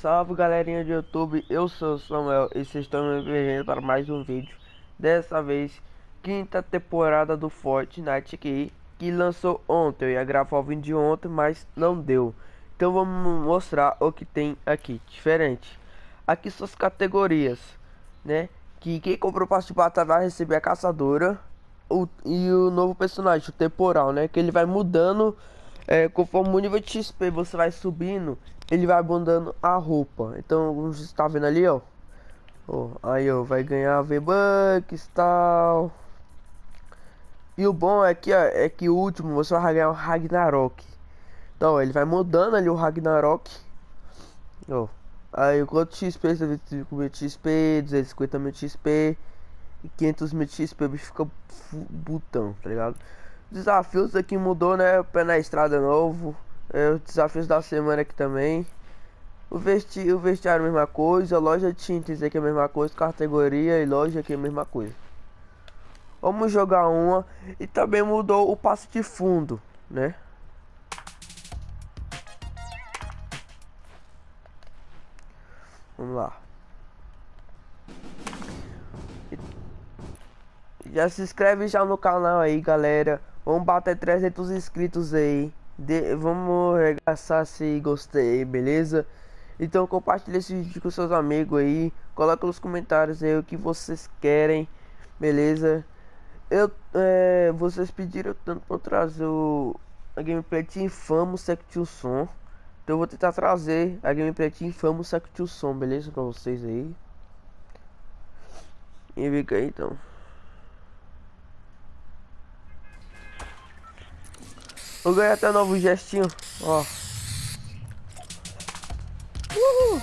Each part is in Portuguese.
Salve galerinha do YouTube, eu sou o Samuel e vocês estão me vendo para mais um vídeo. Dessa vez, quinta temporada do Fortnite aqui Que lançou ontem, eu ia gravar o vídeo de ontem, mas não deu. Então vamos mostrar o que tem aqui, diferente. Aqui são as categorias, né? Que quem comprou o passe de batalha vai receber a caçadora o, E o novo personagem, o temporal, né? Que ele vai mudando é, conforme o nível de XP você vai subindo, ele vai abundando a roupa. Então, como você está vendo ali, ó. ó aí, ó, vai ganhar V-Bucks tal. E o bom é que, ó, é que o último você vai ganhar o Ragnarok. Então, ó, ele vai mudando ali o Ragnarok. Ó. Aí, quanto XP, 125 mil XP, 250 mil XP e 500 mil XP, o bicho fica botão, tá ligado? Desafios aqui mudou, né? Pé na estrada novo. É, os desafios da semana aqui também. O, vesti o vestiário mesma coisa. Loja de tintas aqui é a mesma coisa. Categoria e loja aqui é a mesma coisa. Vamos jogar uma. E também mudou o passe de fundo, né? Vamos lá. Já se inscreve já no canal aí, galera. Vamos bater 300 inscritos aí. De, vamos arregaçar se gostei, beleza? Então compartilhe esse vídeo com seus amigos aí. Coloca nos comentários aí o que vocês querem, beleza? Eu, é, vocês pediram tanto para trazer o, a gameplay de Infamo Sect Som. Então eu vou tentar trazer a gameplay de Infamo Sect Som, beleza? Pra vocês aí. E fica aí então. Vou ganhar até novo gestinho, ó. Uhul.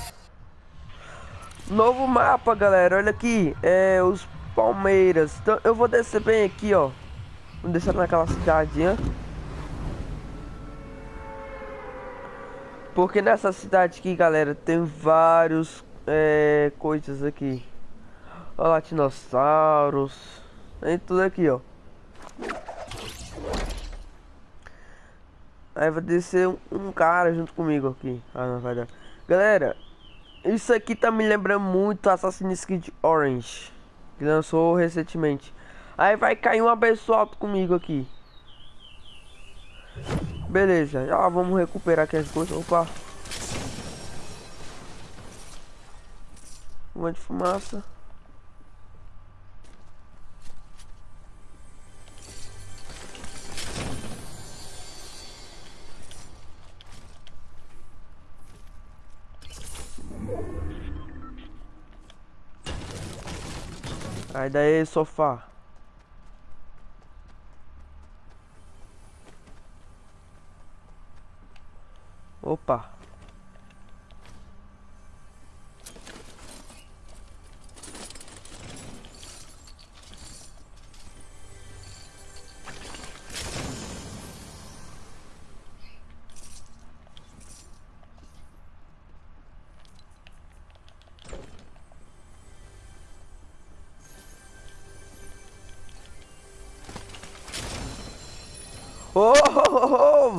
Novo mapa, galera. Olha aqui. É os Palmeiras. Então eu vou descer bem aqui, ó. Vou descer naquela cidadinha. Porque nessa cidade aqui, galera, tem vários é, coisas aqui. Olha dinossauros. Tem tudo aqui, ó. Aí vai descer um, um, cara junto comigo aqui. Ah, não vai dar. Galera, isso aqui tá me lembrando muito Assassin's Creed Orange. Que lançou recentemente. Aí vai cair um abençoado comigo aqui. Beleza, já vamos recuperar aqui as coisas. Opa. Uma de fumaça. Sai daí, sofá. Opa.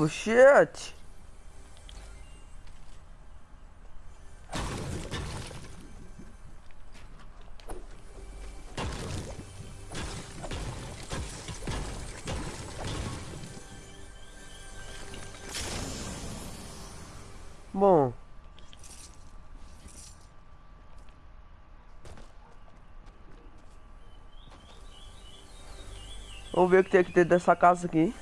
Oh, shit. Bom. Vamos ver o que tem aqui dentro dessa casa aqui.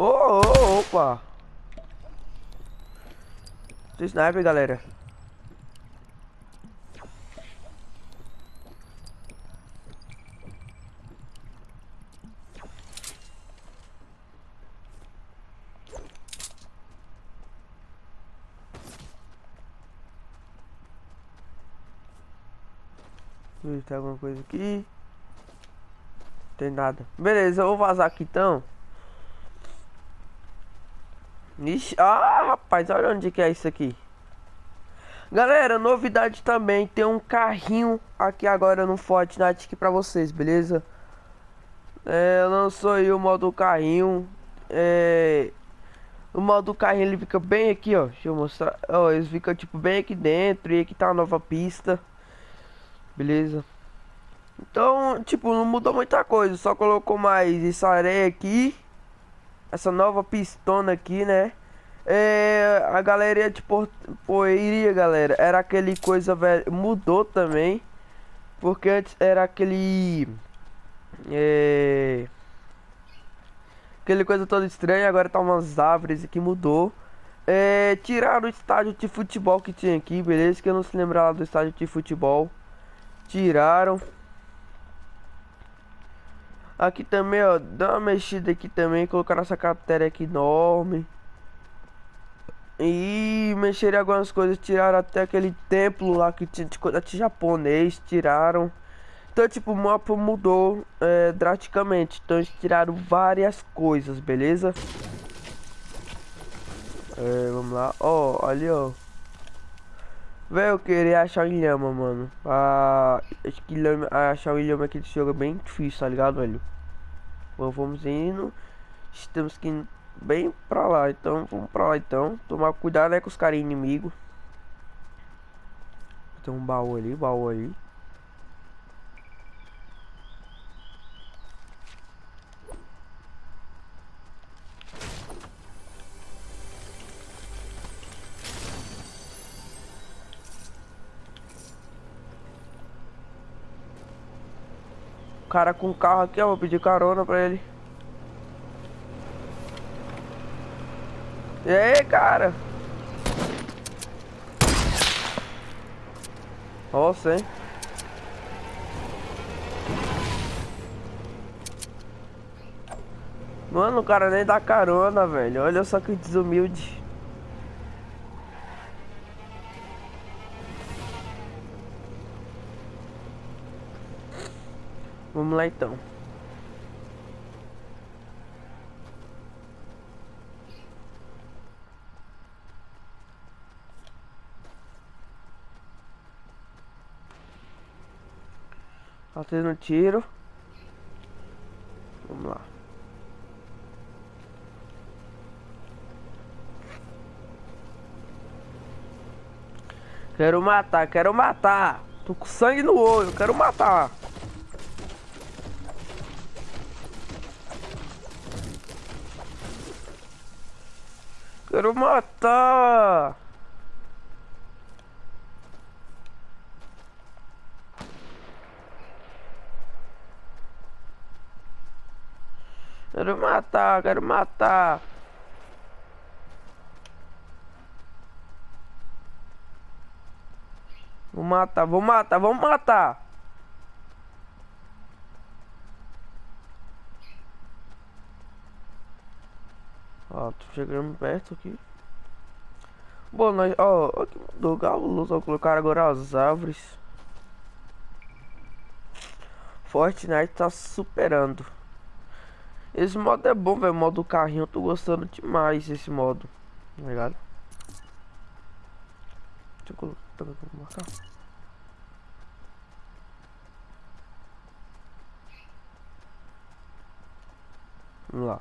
Oh, oh, opa! Tem sniper, galera. Se tem alguma coisa aqui. Tem nada. Beleza, eu vou vazar aqui então. Ixi, ah, rapaz, olha onde que é isso aqui. Galera, novidade também, tem um carrinho aqui agora no Fortnite aqui pra vocês, beleza? É, lançou aí o modo carrinho. É, o modo carrinho ele fica bem aqui, ó. Deixa eu mostrar. Ó, ele fica tipo bem aqui dentro e aqui tá a nova pista. Beleza? Então, tipo, não mudou muita coisa, só colocou mais essa areia aqui. Essa nova pistona aqui, né? É, a galeria de poeira, galera, era aquele coisa velho, mudou também. Porque antes era aquele é... Aquele coisa toda estranha, agora tá umas árvores que mudou. É, tiraram o estádio de futebol que tinha aqui, beleza? Que eu não se lembrava do estádio de futebol. Tiraram. Aqui também, ó, dá uma mexida aqui também, colocaram essa cratera aqui enorme. E mexeram algumas coisas, tiraram até aquele templo lá que tinha de coisa japonês, tiraram. Então, tipo, o mapa mudou é, drasticamente. Então, eles tiraram várias coisas, beleza? É, vamos lá. Ó, ali, ó. Velho, eu queria achar o Ilhama, mano. Ah, acho que Ilhama, achar o Ilhama aqui desse jogo é bem difícil, tá ligado, velho? Bom, vamos indo. Estamos aqui bem pra lá, então vamos pra lá então. Tomar cuidado né, com os caras inimigos. Tem um baú ali, baú ali. Cara com carro aqui, ó. Vou pedir carona pra ele. E aí, cara? Nossa? Mano, o cara nem dá carona, velho. Olha só que desumilde. Vamos lá então. Tendo tiro. Vamos lá. Quero matar, quero matar. Tô com sangue no olho, quero matar. Quero matar! Quero matar, quero matar. Vou matar, vou matar, vamos matar. Ó, tô chegando perto aqui. Bom, nós, ó, aqui mudou galo luz, ó, colocaram agora as árvores. Fortnite tá superando. Esse modo é bom, velho, modo carrinho, eu tô gostando demais desse modo, tá ligado? Deixa eu colocar, vou marcar. Vamos lá.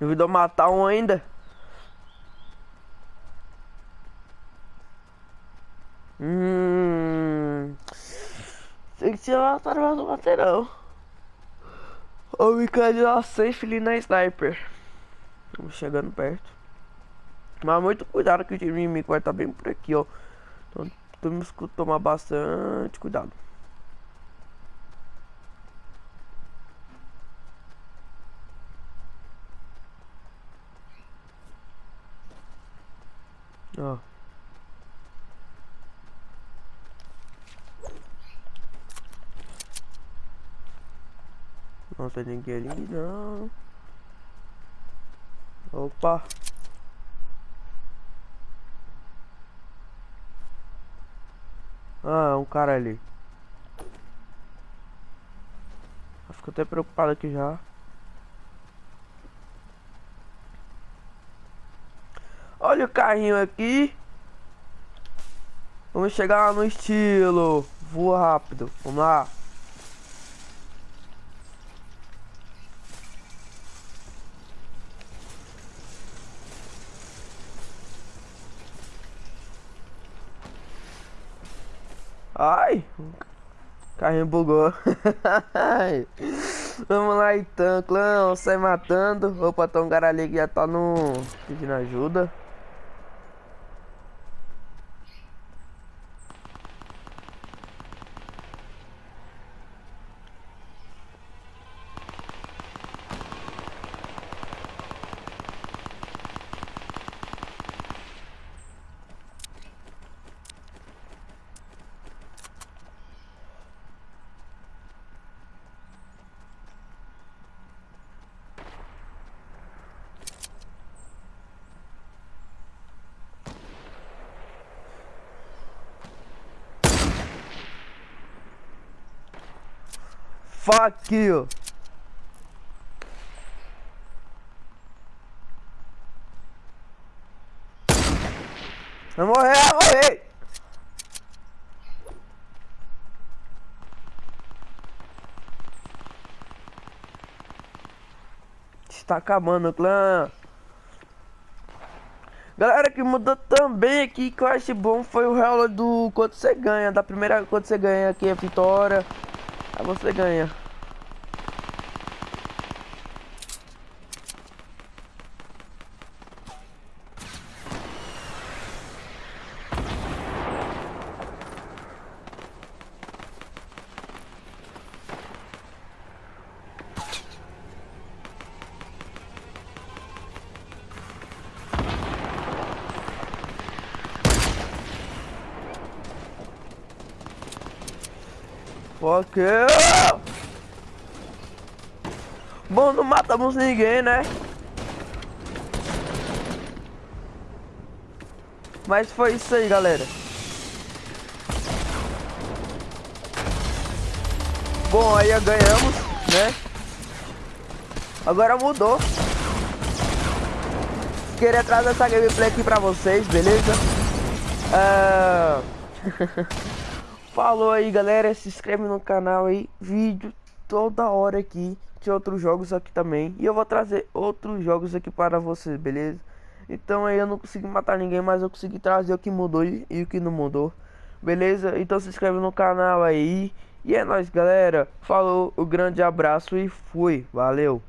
Duvidou matar um ainda? Hum. Tem que a tarefa do lateral. Ou ficar de lá safe ali na sniper. Estamos chegando perto. Mas muito cuidado que o time inimigo vai estar bem por aqui, ó. Então temos que tomar bastante cuidado. Ó. Não tem ninguém ali, não. Opa. Ah, é um cara ali. Fico até preocupado aqui já. Olha o carrinho aqui. Vamos chegar lá no estilo. Voa rápido. Vamos lá. Ai, carrinho bugou. Vamos lá então, clã, sai matando. Opa, tem um cara ali que já tá no. pedindo ajuda. Fuck you. Vai morrer, vai morrer. Está acabando, clã. Galera, que mudou também aqui que eu acho bom foi o relógio do quanto você ganha, da primeira quanto você ganha aqui a vitória. Aí você ganha. Ok. Bom, não matamos ninguém, né? Mas foi isso aí, galera. Bom, aí ganhamos, né? Agora mudou. Queria trazer essa gameplay aqui pra vocês, beleza? Uh... Falou aí, galera. Se inscreve no canal aí. Vídeo toda hora aqui. De outros jogos aqui também. E eu vou trazer outros jogos aqui para vocês, beleza? Então aí eu não consegui matar ninguém, mas eu consegui trazer o que mudou e, e o que não mudou. Beleza? Então se inscreve no canal aí. E é nóis, galera. Falou, um grande abraço e fui. Valeu.